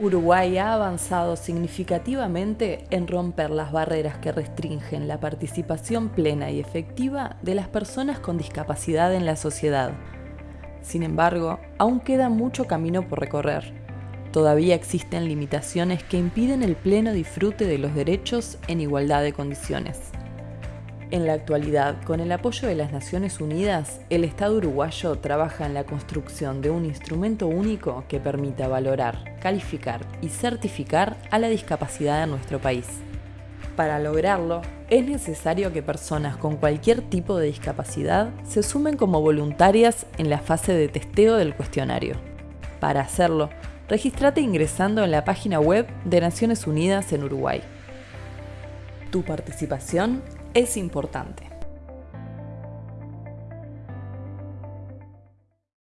Uruguay ha avanzado significativamente en romper las barreras que restringen la participación plena y efectiva de las personas con discapacidad en la sociedad. Sin embargo, aún queda mucho camino por recorrer. Todavía existen limitaciones que impiden el pleno disfrute de los derechos en igualdad de condiciones. En la actualidad, con el apoyo de las Naciones Unidas, el Estado uruguayo trabaja en la construcción de un instrumento único que permita valorar, calificar y certificar a la discapacidad en nuestro país. Para lograrlo, es necesario que personas con cualquier tipo de discapacidad se sumen como voluntarias en la fase de testeo del cuestionario. Para hacerlo, regístrate ingresando en la página web de Naciones Unidas en Uruguay. Tu participación es importante.